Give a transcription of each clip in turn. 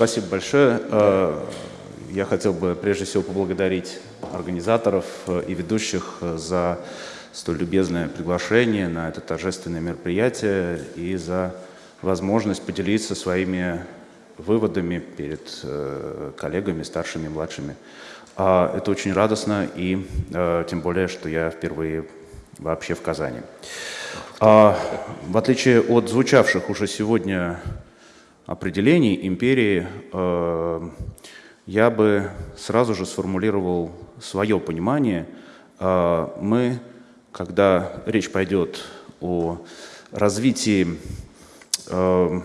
Спасибо большое. Э, я хотел бы прежде всего поблагодарить организаторов э, и ведущих э, за столь любезное приглашение на это торжественное мероприятие и за возможность поделиться своими выводами перед коллегами, старшими, младшими. А, это очень радостно, и тем более, что я впервые вообще в Казани. А, в отличие от звучавших уже сегодня определений империи, э, я бы сразу же сформулировал свое понимание. Э, мы, когда речь пойдет о развитии э,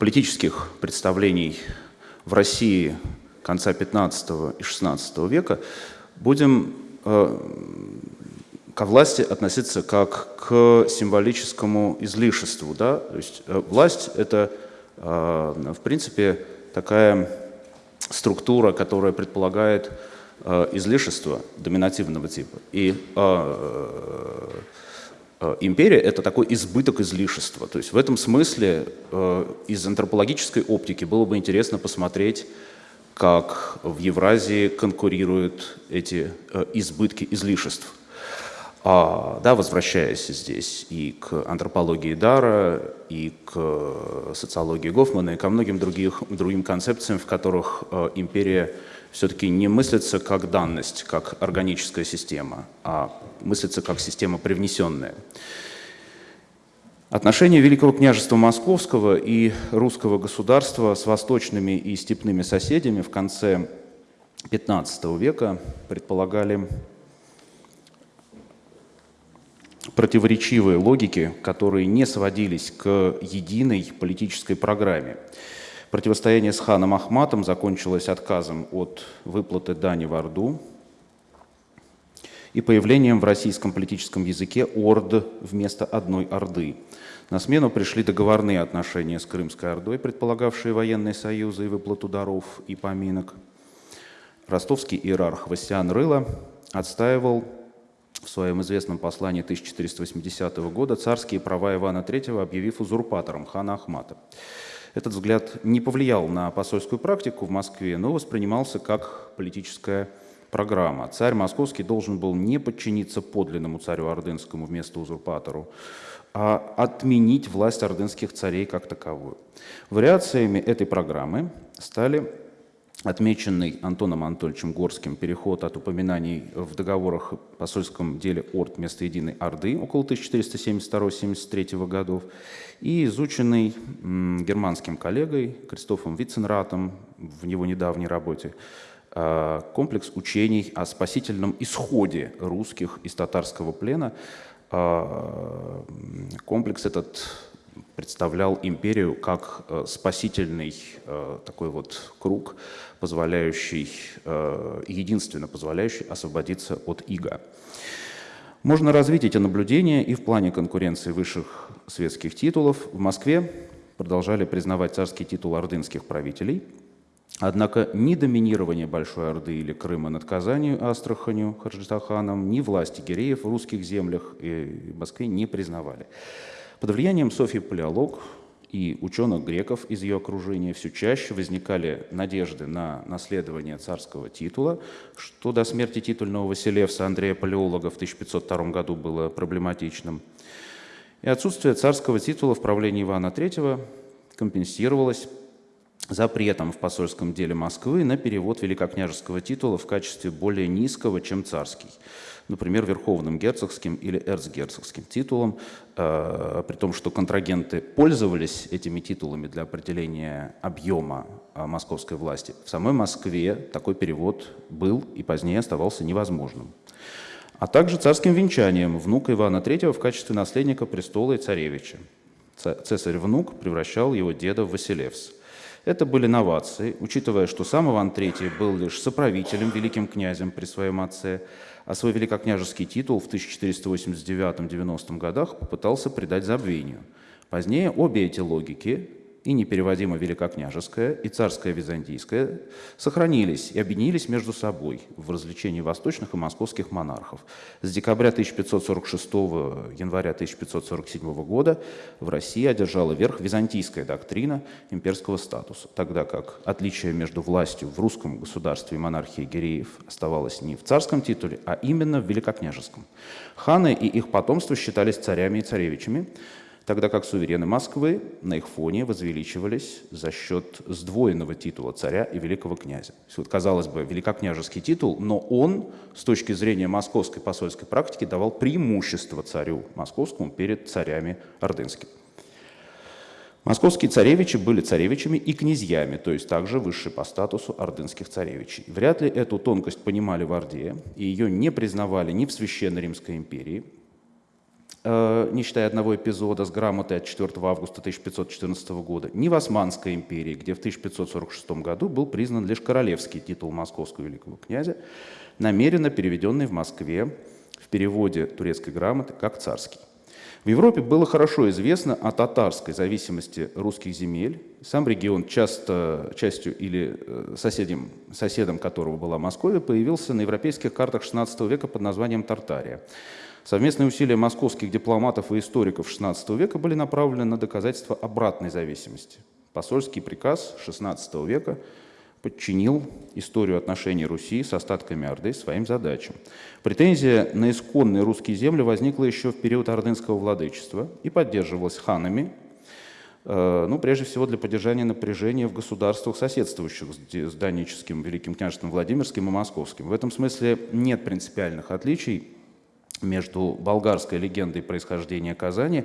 политических представлений в России конца 15 и 16 века, будем ко власти относиться как к символическому излишеству. Да? То есть власть — это в принципе, такая структура, которая предполагает э, излишество доминативного типа. И э, империя — это такой избыток излишества. То есть в этом смысле из антропологической оптики было бы интересно посмотреть, как в Евразии конкурируют эти избытки излишеств. А, да, возвращаясь здесь и к антропологии Дара, и к социологии Гофмана, и ко многим других, другим концепциям, в которых э, империя все-таки не мыслится как данность, как органическая система, а мыслится как система привнесенная. Отношения Великого княжества Московского и русского государства с восточными и степными соседями в конце XV века предполагали противоречивые логики, которые не сводились к единой политической программе. Противостояние с ханом Ахматом закончилось отказом от выплаты дани в Орду и появлением в российском политическом языке орд вместо одной Орды. На смену пришли договорные отношения с Крымской Ордой, предполагавшие военные союзы и выплату даров и поминок. Ростовский иерарх Васян Рыла отстаивал в своем известном послании 1480 года царские права Ивана III, объявив узурпатором хана Ахмата. Этот взгляд не повлиял на посольскую практику в Москве, но воспринимался как политическая программа. Царь московский должен был не подчиниться подлинному царю ордынскому вместо узурпатору, а отменить власть ордынских царей как таковую. Вариациями этой программы стали отмеченный Антоном Анатольевичем Горским переход от упоминаний в договорах посольском деле Орд вместо единой Орды около 1472-73 годов и изученный германским коллегой Кристофом Виценратом в его недавней работе а, комплекс учений о спасительном исходе русских из татарского плена. А, комплекс этот представлял империю как э, спасительный э, такой вот круг, позволяющий, э, единственно позволяющий освободиться от ига. Можно развить эти наблюдения и в плане конкуренции высших светских титулов. В Москве продолжали признавать царский титул ордынских правителей, однако ни доминирование Большой Орды или Крыма над Казанью, Астраханью, Харджитаханом, ни власти гиреев в русских землях и Москве не признавали. Под влиянием Софьи Палеолог и ученых греков из ее окружения все чаще возникали надежды на наследование царского титула, что до смерти титульного Василевса Андрея Палеолога в 1502 году было проблематичным. И отсутствие царского титула в правлении Ивана III компенсировалось запретом в посольском деле Москвы на перевод великокняжеского титула в качестве более низкого, чем царский – например, верховным герцогским или эрцгерцогским титулом, э, при том, что контрагенты пользовались этими титулами для определения объема э, московской власти. В самой Москве такой перевод был и позднее оставался невозможным. А также царским венчанием внука Ивана III в качестве наследника престола и царевича. Цесарь-внук превращал его деда в Василевс. Это были новации, учитывая, что сам Иван III был лишь соправителем, великим князем при своем отце, а свой великокняжеский титул в 1489-90 годах попытался придать забвению. Позднее обе эти логики и непереводимо Великокняжеское, и Царское Византийское сохранились и объединились между собой в развлечении восточных и московских монархов. С декабря 1546 января 1547 года в России одержала верх византийская доктрина имперского статуса, тогда как отличие между властью в русском государстве и монархией Гиреев оставалось не в царском титуле, а именно в великокняжеском. Ханы и их потомство считались царями и царевичами, тогда как суверены Москвы на их фоне возвеличивались за счет сдвоенного титула царя и великого князя. Вот, казалось бы, великокняжеский титул, но он с точки зрения московской посольской практики давал преимущество царю московскому перед царями ордынскими. Московские царевичи были царевичами и князьями, то есть также высшие по статусу ордынских царевичей. Вряд ли эту тонкость понимали в Орде, и ее не признавали ни в Священной Римской империи, не считая одного эпизода с грамотой от 4 августа 1514 года, ни в Османской империи, где в 1546 году был признан лишь королевский титул московского великого князя, намеренно переведенный в Москве в переводе турецкой грамоты как царский. В Европе было хорошо известно о татарской зависимости русских земель. Сам регион, часто, частью или э, соседем, соседом которого была Московия, появился на европейских картах XVI века под названием Тартария. Совместные усилия московских дипломатов и историков XVI века были направлены на доказательство обратной зависимости. Посольский приказ XVI века подчинил историю отношений Руси с остатками Орды своим задачам. Претензия на исконные русские земли возникла еще в период ордынского владычества и поддерживалась ханами, э, ну, прежде всего для поддержания напряжения в государствах, соседствующих с Даническим, Великим княжеством Владимирским и Московским. В этом смысле нет принципиальных отличий между болгарской легендой происхождения Казани,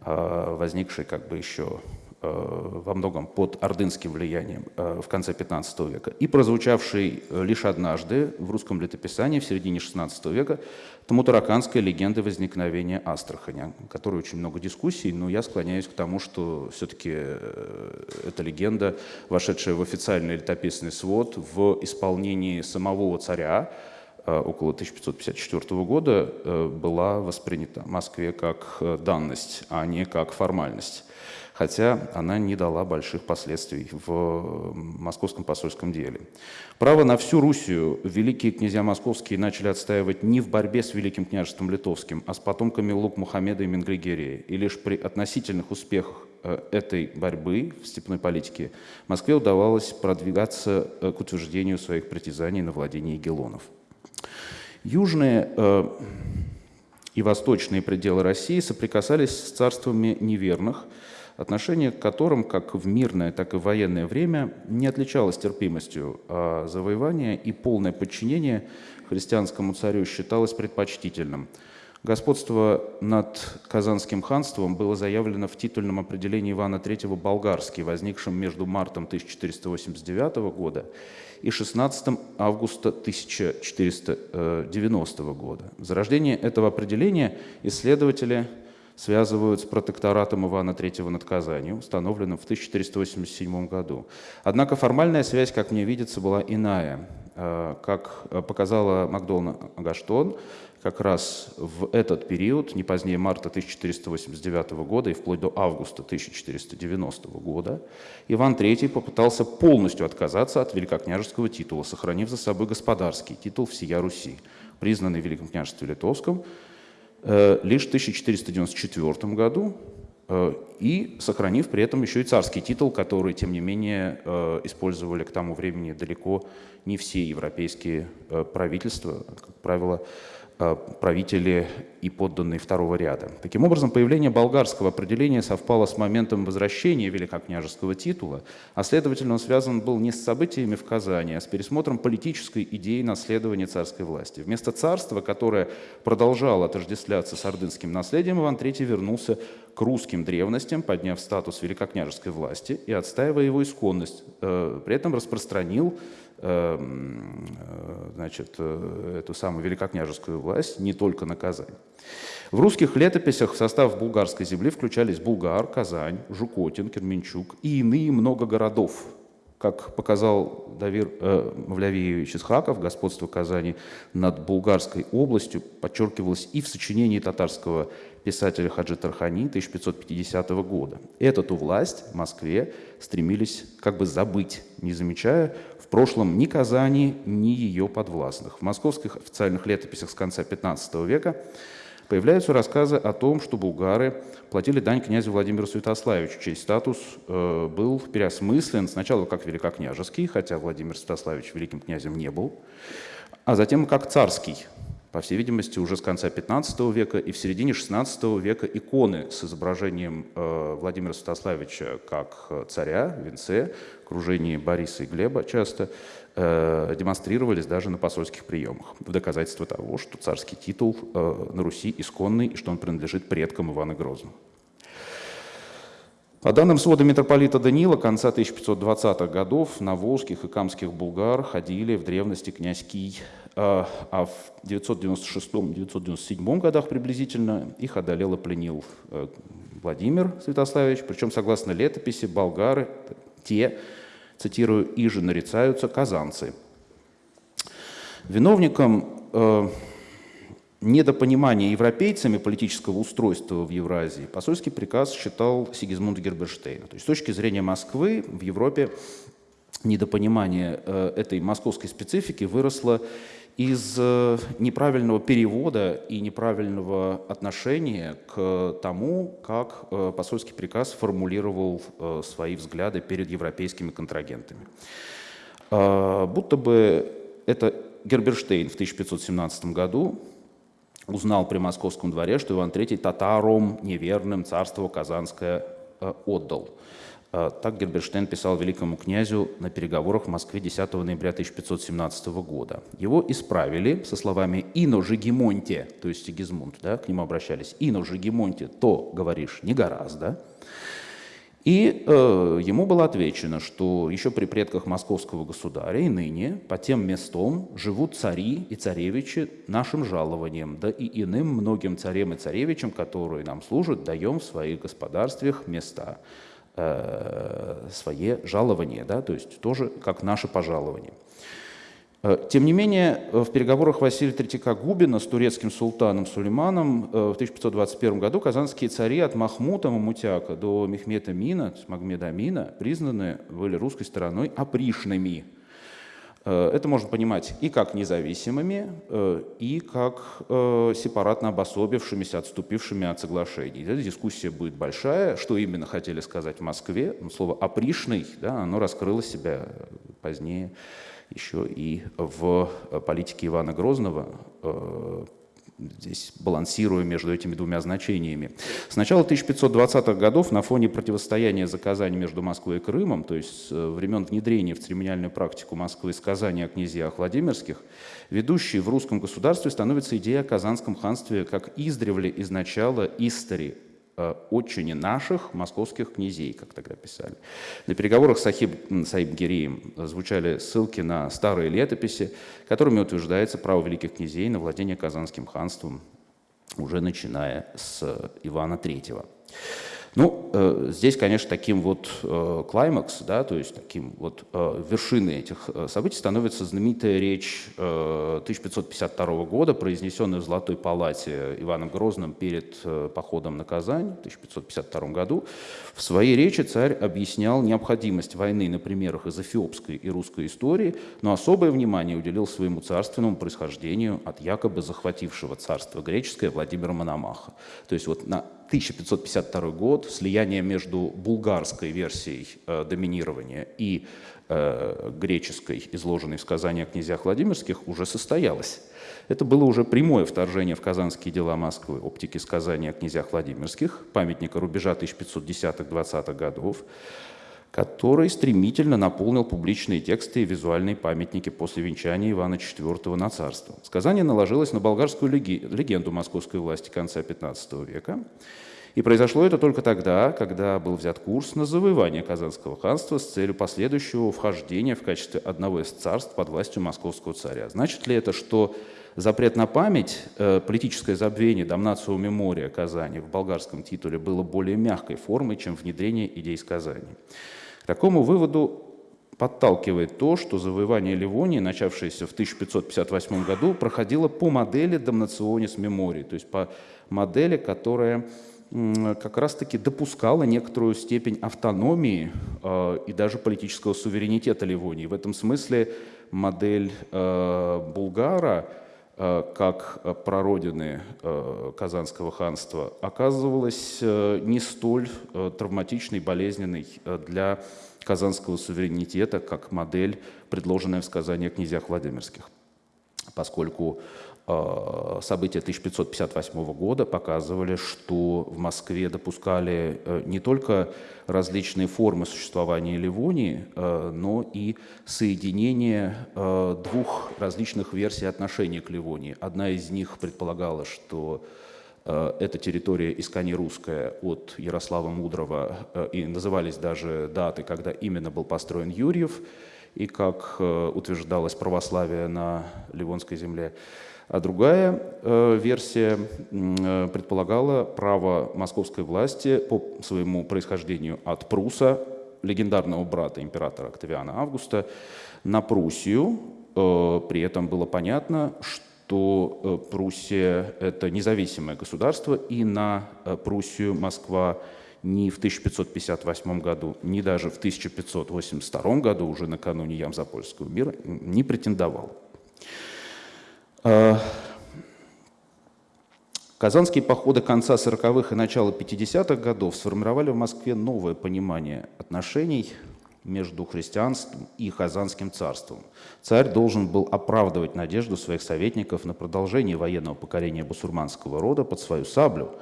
а, возникшей как бы еще а, во многом под ордынским влиянием а, в конце 15 века, и прозвучавшей лишь однажды в русском летописании в середине 16 века тамутараканской легенды возникновения Астрахани, которой очень много дискуссий, но я склоняюсь к тому, что все-таки э, эта легенда, вошедшая в официальный летописный свод в исполнении самого царя, Э, около 1554 года э, была воспринята в Москве как э, данность, а не как формальность. Хотя она не дала больших последствий в московском посольском деле. Право на всю Руссию великие князья московские начали отстаивать не в борьбе с Великим княжеством Литовским, а с потомками Лук Мухаммеда и Менгригерии. И лишь при относительных успехах этой борьбы в степной политике Москве удавалось продвигаться к утверждению своих притязаний на владение Гелонов. Южные э, и восточные пределы России соприкасались с царствами неверных, отношение к которым как в мирное, так и в военное время не отличалось терпимостью, а завоевание и полное подчинение христианскому царю считалось предпочтительным. Господство над Казанским ханством было заявлено в титульном определении Ивана III «Болгарский», возникшем между мартом 1489 года и 16 августа 1490 года. Зарождение этого определения исследователи связывают с протекторатом Ивана III над Казанью, установленным в 1487 году. Однако формальная связь, как мне видится, была иная. Э, как показала Макдона Агаштон, как раз в этот период, не позднее марта 1489 года и вплоть до августа 1490 года, Иван III попытался полностью отказаться от великокняжеского титула, сохранив за собой господарский титул всея Руси, признанный в Великом княжестве Литовском э, лишь в 1494 году, э, и сохранив при этом еще и царский титул, который, тем не менее, э, использовали к тому времени далеко не все европейские правительства, как правило, правители и подданные второго ряда. Таким образом, появление болгарского определения совпало с моментом возвращения великокняжеского титула, а следовательно, он связан был не с событиями в Казани, а с пересмотром политической идеи наследования царской власти. Вместо царства, которое продолжало отождествляться с ордынским наследием, Иван III вернулся к русским древностям, подняв статус великокняжеской власти и отстаивая его исконность, э, при этом распространил э, значит, э, эту самую великокняжескую власть не только на Казань. В русских летописях в состав булгарской земли включались Булгар, Казань, Жукотин, Керменчук и иные много городов. Как показал Давир э, Мавлявиевич Исхаков, господство Казани над Булгарской областью подчеркивалось и в сочинении татарского писателя Хаджи Тархани 1550 года. Эту власть в Москве стремились как бы забыть, не замечая в прошлом ни Казани, ни ее подвластных. В московских официальных летописях с конца XV века появляются рассказы о том, что булгары платили дань князю Владимиру Святославичу, чей статус э, был переосмыслен сначала как великокняжеский, хотя Владимир Святославич великим князем не был, а затем как царский, по всей видимости, уже с конца XV века и в середине XVI века иконы с изображением э, Владимира Святославича как царя венце, в окружении Бориса и Глеба часто, э, демонстрировались даже на посольских приемах, в доказательство того, что царский титул э, на Руси исконный и что он принадлежит предкам Ивана Грозного. По данным свода митрополита Данила, конца 1520-х годов на волжских и камских булгар ходили в древности князь Кий, а, а в 996-997 годах приблизительно их одолел и пленил э, Владимир Святославич, причем, согласно летописи, болгары, те, цитирую, «иже нарицаются казанцы». Виновником э, недопонимания европейцами политического устройства в Евразии посольский приказ считал Сигизмунд Герберштейна. То есть с точки зрения Москвы в Европе недопонимание э, этой московской специфики выросло из э, неправильного перевода и неправильного отношения к тому, как э, посольский приказ формулировал э, свои взгляды перед европейскими контрагентами. Будто бы это Герберштейн в 1517 году узнал при московском дворе, что Иван III татаром неверным царство Казанское отдал. А, так Герберштейн писал великому князю на переговорах в Москве 10 ноября 1517 года. Его исправили со словами «Ино Жигемонте», то есть Сигизмунд, да, к нему обращались, «Ино Жигемонте, то, говоришь, не гораздо». И э, ему было отвечено, что еще при предках московского государя и ныне по тем местам живут цари и царевичи нашим жалованием, да и иным многим царям и царевичам, которые нам служат, даем в своих господарствах места э, свое жалование, да, то есть тоже как наше пожалование. Э, тем не менее, в переговорах Василия Третьяка Губина с турецким султаном Сулейманом э, в 1521 году казанские цари от Махмута Мамутяка до Мехмета Мина, Магмеда Амина, признаны были русской стороной опришными – Э, это можно понимать и как независимыми, э, и как э, сепаратно обособившимися, отступившими от соглашений. Эта дискуссия будет большая. Что именно хотели сказать в Москве? Ну, слово «опришный» да, оно раскрыло себя позднее еще и в политике Ивана Грозного, здесь балансируя между этими двумя значениями. С начала 1520-х годов на фоне противостояния за Казань между Москвой и Крымом, то есть с времен внедрения в церемониальную практику Москвы сказания о князьях Владимирских, ведущей в русском государстве становится идея о Казанском ханстве как издревле из начала истории, Э, отчине наших московских князей, как тогда писали. На переговорах с Ахиб Саиб Гирием звучали ссылки на старые летописи, которыми утверждается право великих князей на владение Казанским ханством, уже начиная с Ивана III. Ну, э, здесь, конечно, таким вот э, клаймакс, да, то есть таким вот э, вершиной этих э, событий становится знаменитая речь э, 1552 года, произнесенная в Золотой палате Иваном Грозным перед э, походом на Казань в 1552 году. В своей речи царь объяснял необходимость войны на примерах из эфиопской и русской истории, но особое внимание уделил своему царственному происхождению от якобы захватившего царство греческое Владимира Мономаха. То есть вот на 1552 год, слияние между булгарской версией э, доминирования и э, греческой, изложенной в сказании о князьях Владимирских, уже состоялось. Это было уже прямое вторжение в казанские дела Москвы, оптики сказания о князьях Владимирских, памятника рубежа 1510-20-х годов, который стремительно наполнил публичные тексты и визуальные памятники после венчания Ивана IV на царство. Сказание наложилось на болгарскую легенду московской власти конца XV века, и произошло это только тогда, когда был взят курс на завоевание Казанского ханства с целью последующего вхождения в качестве одного из царств под властью московского царя. Значит ли это, что запрет на память, э, политическое забвение Дамнацио Мемория Казани в болгарском титуле было более мягкой формой, чем внедрение идей сказаний? К такому выводу подталкивает то, что завоевание Ливонии, начавшееся в 1558 году, проходило по модели «Damnationis Memori», то есть по модели, которая как раз-таки допускала некоторую степень автономии э, и даже политического суверенитета Ливонии. В этом смысле модель э, Булгара как прародины э, Казанского ханства оказывалась э, не столь э, травматичной, болезненной э, для казанского суверенитета, как модель, предложенная в сказании о князьях Владимирских, поскольку э, события 1558 года показывали, что в Москве допускали э, не только различные формы существования Ливонии, э, но и соединение двух различных версий отношения к Ливонии. Одна из них предполагала, что Э, эта территория искони русская от Ярослава Мудрого, э, и назывались даже даты, когда именно был построен Юрьев, и как э, утверждалось православие на Ливонской земле. А другая версия предполагала право московской власти по своему происхождению от Пруса, легендарного брата императора Октавиана Августа, на Пруссию. При этом было понятно, что то э, Пруссия – это независимое государство, и на э, Пруссию Москва ни в 1558 году, ни даже в 1582 году, уже накануне Ямзапольского мира, не претендовал. Э, Казанские походы конца 40-х и начала 50-х годов сформировали в Москве новое понимание отношений между христианством и Казанским царством. Царь должен был оправдывать надежду своих советников на продолжение военного покорения басурманского рода под свою саблю.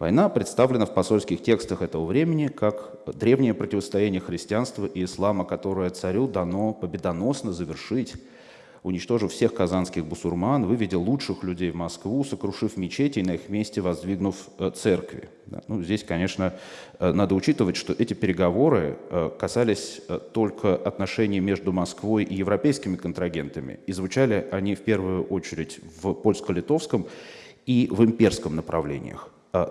Война представлена в посольских текстах этого времени как древнее противостояние христианства и ислама, которое царю дано победоносно завершить уничтожив всех казанских бусурман, выведя лучших людей в Москву, сокрушив мечети и на их месте воздвигнув э, церкви. Ну, здесь, конечно, э, надо учитывать, что эти переговоры э, касались только отношений между Москвой и европейскими контрагентами. И звучали они в первую очередь в польско-литовском и в имперском направлениях.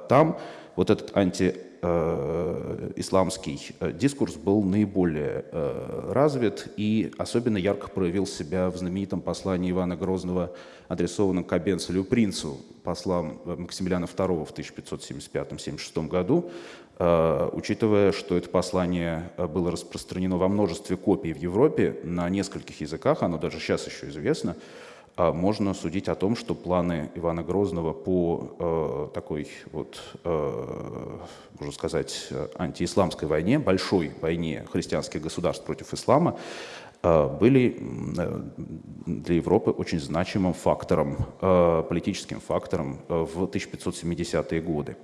Там вот этот анти исламский э, дискурс был наиболее э, развит и особенно ярко проявил себя в знаменитом послании Ивана Грозного, адресованном к Абенцелю принцу, послам Максимилиана II в 1575-76 году, учитывая, что это послание было распространено во множестве копий в Европе на нескольких языках, оно даже сейчас еще известно, можно судить о том, что планы Ивана Грозного по э, такой вот, э, можно сказать, антиисламской войне, большой войне христианских государств против ислама, э, были э, для Европы очень значимым фактором, э, политическим фактором э, в 1570-е годы.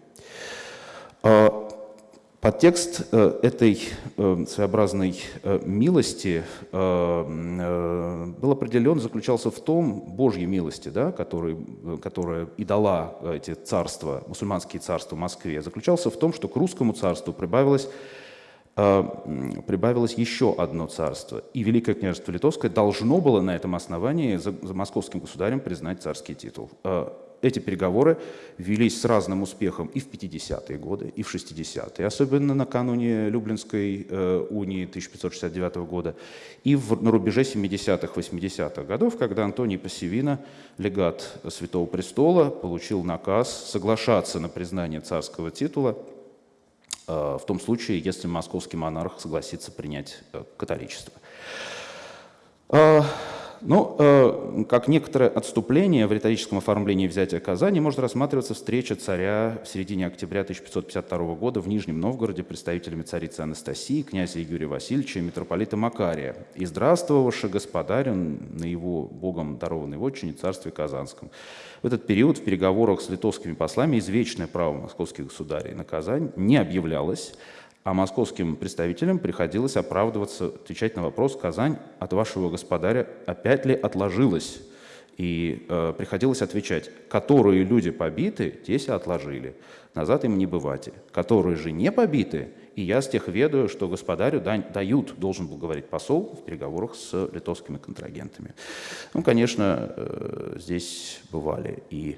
Подтекст э, этой э, своеобразной э, милости был определен, заключался в том, Божьей милости, да, который, которая и дала эти царства, мусульманские царства в Москве, заключался в том, что к русскому царству прибавилось прибавилось еще одно царство. И Великое княжество Литовское должно было на этом основании за, за московским государем признать царский титул эти переговоры велись с разным успехом и в 50-е годы, и в 60-е, особенно накануне Люблинской э, унии 1569 года, и в, на рубеже 70-х, 80-х годов, когда Антоний Пассивина, легат Святого Престола, получил наказ соглашаться на признание царского титула э, в том случае, если московский монарх согласится принять э, католичество. Э, ну, э, как некоторое отступление в риторическом оформлении взятия Казани может рассматриваться встреча царя в середине октября 1552 года в Нижнем Новгороде представителями царицы Анастасии, князя Юрия Васильевича и митрополита Макария, и здравствовавши господарю на его богом дарованной вотчине царстве Казанском. В этот период в переговорах с литовскими послами извечное право московских государей на Казань не объявлялось, а московским представителям приходилось оправдываться, отвечать на вопрос «Казань от вашего господаря опять ли отложилась?» И э, приходилось отвечать, которые люди побиты, те себя отложили, назад им не бывать. Которые же не побиты, и я с тех ведаю, что господарю дают, должен был говорить посол в переговорах с литовскими контрагентами. Ну, конечно, э, здесь бывали и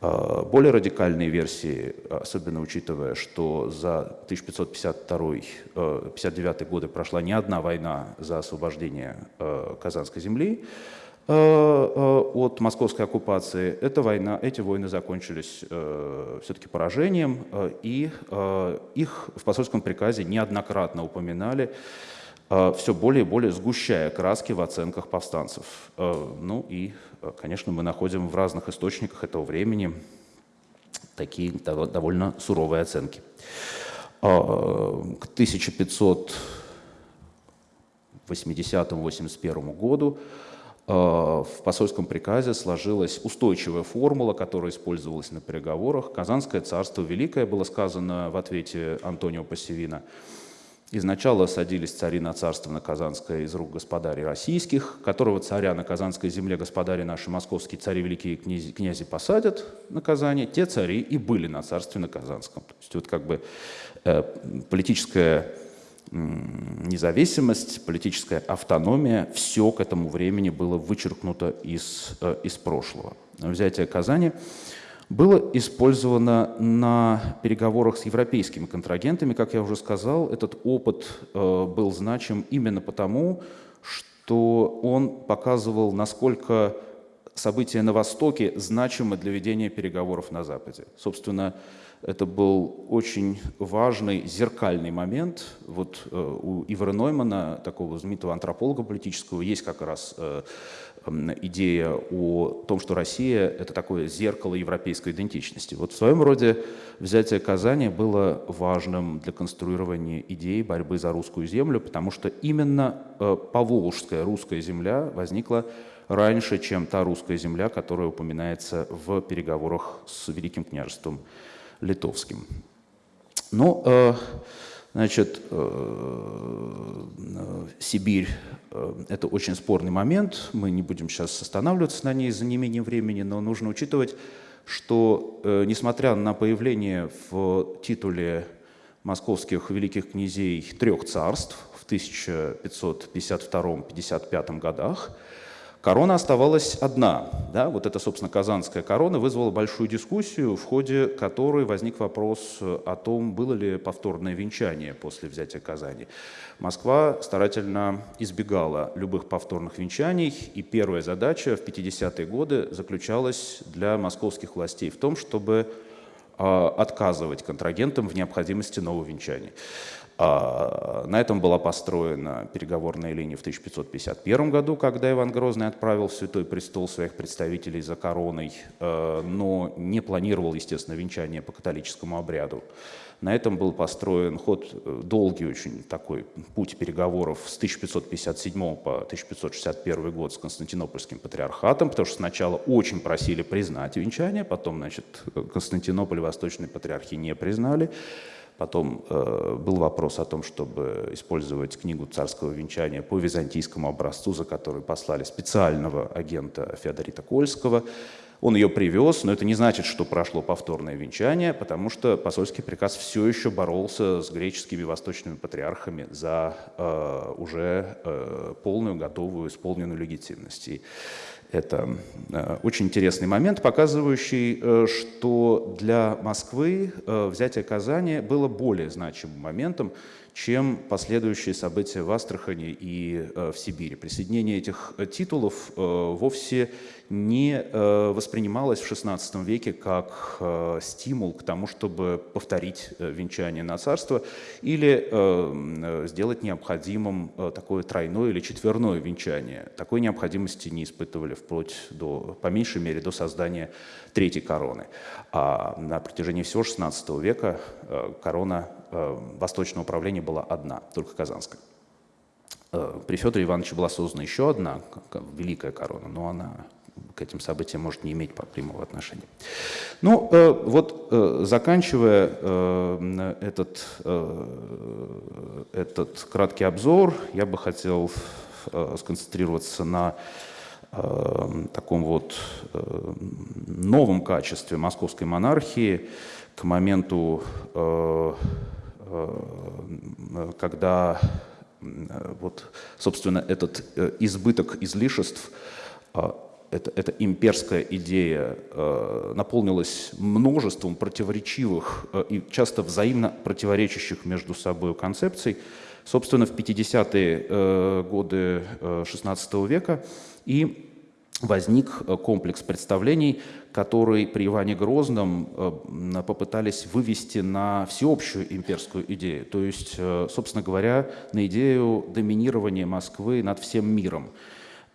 Более радикальные версии, особенно учитывая, что за 1552-59 годы прошла не одна война за освобождение Казанской земли, Э, э, от московской оккупации, эта война, эти войны закончились э, все-таки поражением, и их в посольском приказе неоднократно упоминали, все более и более сгущая краски в оценках повстанцев. Ну и, конечно, мы находим в разных источниках этого времени такие довольно суровые оценки. К 1580-81 году Э, в посольском приказе сложилась устойчивая формула, которая использовалась на переговорах. Казанское царство великое было сказано в ответе Антонио Пассивина. Изначально садились цари на царство на Казанское из рук господарей российских, которого царя на Казанской земле господари наши московские цари великие князи, князи посадят на Казани, те цари и были на царстве на Казанском. То есть вот как бы э, политическая независимость, политическая автономия, все к этому времени было вычеркнуто из, э, из прошлого. Взятие Казани было использовано на переговорах с европейскими контрагентами. Как я уже сказал, этот опыт э, был значим именно потому, что он показывал, насколько события на Востоке значимы для ведения переговоров на Западе. Собственно, это был очень важный зеркальный момент. Вот э, у Ивара Ноймана, такого знаменитого антрополога политического, есть как раз э, идея о том, что Россия — это такое зеркало европейской идентичности. Вот в своем роде взятие Казани было важным для конструирования идеи борьбы за русскую землю, потому что именно э, поволжская русская земля возникла раньше, чем та русская земля, которая упоминается в переговорах с Великим княжеством литовским. Ну, э, значит, э, Сибирь э, – это очень спорный момент, мы не будем сейчас останавливаться на ней за неимением времени, но нужно учитывать, что, несмотря на появление в титуле московских великих князей трех царств в 1552-55 годах, Корона оставалась одна. Да? Вот эта, собственно, казанская корона вызвала большую дискуссию, в ходе которой возник вопрос о том, было ли повторное венчание после взятия Казани. Москва старательно избегала любых повторных венчаний, и первая задача в 50-е годы заключалась для московских властей в том, чтобы а, отказывать контрагентам в необходимости нового венчания. А, на этом была построена переговорная линия в 1551 году, когда Иван Грозный отправил в Святой Престол своих представителей за короной, э, но не планировал, естественно, венчание по католическому обряду. На этом был построен ход, э, долгий очень такой путь переговоров с 1557 по 1561 год с Константинопольским патриархатом, потому что сначала очень просили признать венчание, потом, значит, Константинополь и Восточной патриархии не признали. Потом э, был вопрос о том, чтобы использовать книгу царского венчания по византийскому образцу, за который послали специального агента Феодорита Кольского. Он ее привез, но это не значит, что прошло повторное венчание, потому что посольский приказ все еще боролся с греческими восточными патриархами за э, уже э, полную, готовую, исполненную легитимность. Это э, очень интересный момент, показывающий, э, что для Москвы э, взятие Казани было более значимым моментом, чем последующие события в Астрахани и в Сибири. Присоединение этих титулов вовсе не э, воспринималось в XVI веке как э, стимул к тому, чтобы повторить э, венчание на царство или сделать необходимым такое тройное или четверное венчание. Такой необходимости не испытывали вплоть до, по меньшей мере, до создания третьей короны. А на протяжении всего XVI века корона восточного управления была одна, только казанская. При Федоре Ивановиче была создана еще одна великая корона, но она к этим событиям может не иметь прямого отношения. Ну, э, вот э, заканчивая э, этот, этот краткий обзор, я бы хотел сконцентрироваться на таком вот новом качестве московской монархии к моменту, когда вот, собственно, этот избыток излишеств эта, эта имперская идея э, наполнилась множеством противоречивых э, и часто взаимно противоречащих между собой концепций, собственно, в 50-е э, годы XVI века, и возник комплекс представлений, который при Иване Грозном попытались вывести на всеобщую имперскую идею, то есть, собственно говоря, на идею доминирования Москвы над всем миром.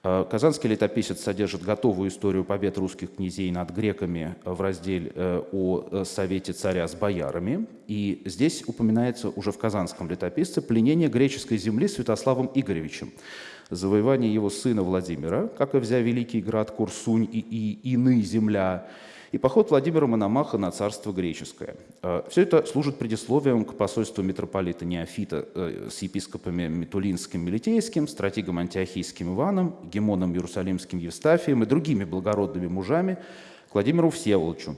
Э, Казанский летописец содержит готовую историю побед русских князей над греками в разделе э, о э, совете царя с боярами. И здесь упоминается уже в Казанском летописце пленение греческой земли Святославом Игоревичем, завоевание его сына Владимира, как и взя великий град Курсунь и, и ины земля, и поход Владимира Мономаха на царство греческое. Э, Все это служит предисловием к посольству митрополита Неофита э, с епископами Митулинским Мелитейским, стратегом Антиохийским Иваном, гемоном Иерусалимским Евстафием и другими благородными мужами к Владимиру Всеволодчу.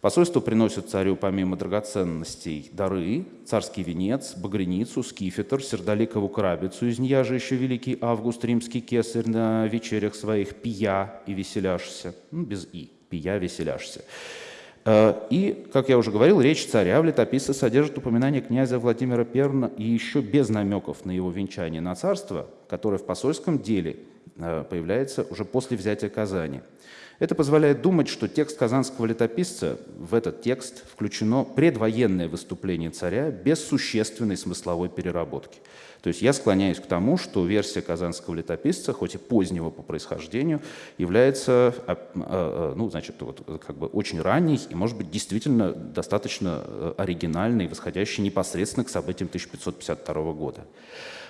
Посольство приносит царю помимо драгоценностей дары, царский венец, багряницу, скифетр, сердоликову крабицу, из нее же еще великий Август римский кесарь на вечерях своих пия и веселяшься, ну, без «и» пия веселяшься. Э, и, как я уже говорил, речь царя в летописце содержит упоминание князя Владимира I и еще без намеков на его венчание на царство, которое в посольском деле э, появляется уже после взятия Казани. Это позволяет думать, что текст казанского летописца, в этот текст включено предвоенное выступление царя без существенной смысловой переработки. То есть я склоняюсь к тому, что версия казанского летописца, хоть и позднего по происхождению, является а, а, а, ну, значит, вот, как бы очень ранней и, может быть, действительно достаточно э, оригинальной, восходящей непосредственно к событиям 1552 года.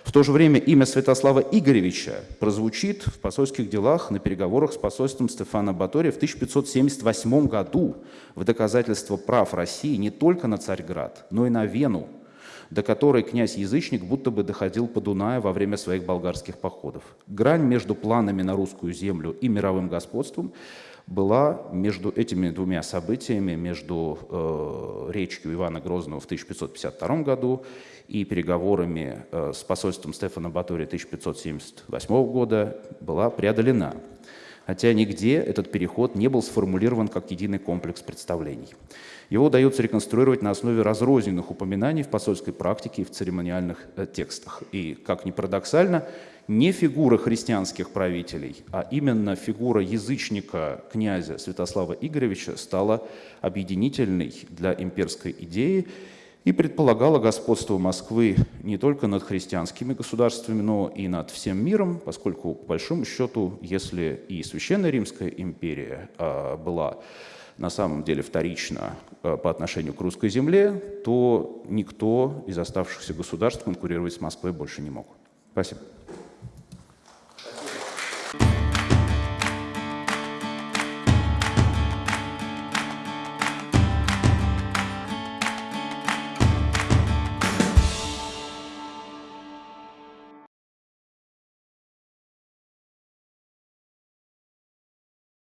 В то же время имя Святослава Игоревича прозвучит в посольских делах на переговорах с посольством Стефана Батория в 1578 году в доказательство прав России не только на Царьград, но и на Вену, до которой князь-язычник будто бы доходил по Дунаю во время своих болгарских походов. Грань между планами на русскую землю и мировым господством была между этими двумя событиями, между э, речью Ивана Грозного в 1552 году и переговорами э, с посольством Стефана Батория 1578 года, была преодолена. Хотя нигде этот переход не был сформулирован как единый комплекс представлений. Его удается реконструировать на основе разрозненных упоминаний в посольской практике и в церемониальных э, текстах. И, как ни парадоксально, не фигура христианских правителей, а именно фигура язычника князя Святослава Игоревича стала объединительной для имперской идеи и предполагала господство Москвы не только над христианскими государствами, но и над всем миром, поскольку, по большому счету, если и Священная Римская империя а, была на самом деле вторично а, по отношению к русской земле, то никто из оставшихся государств конкурировать с Москвой больше не мог. Спасибо.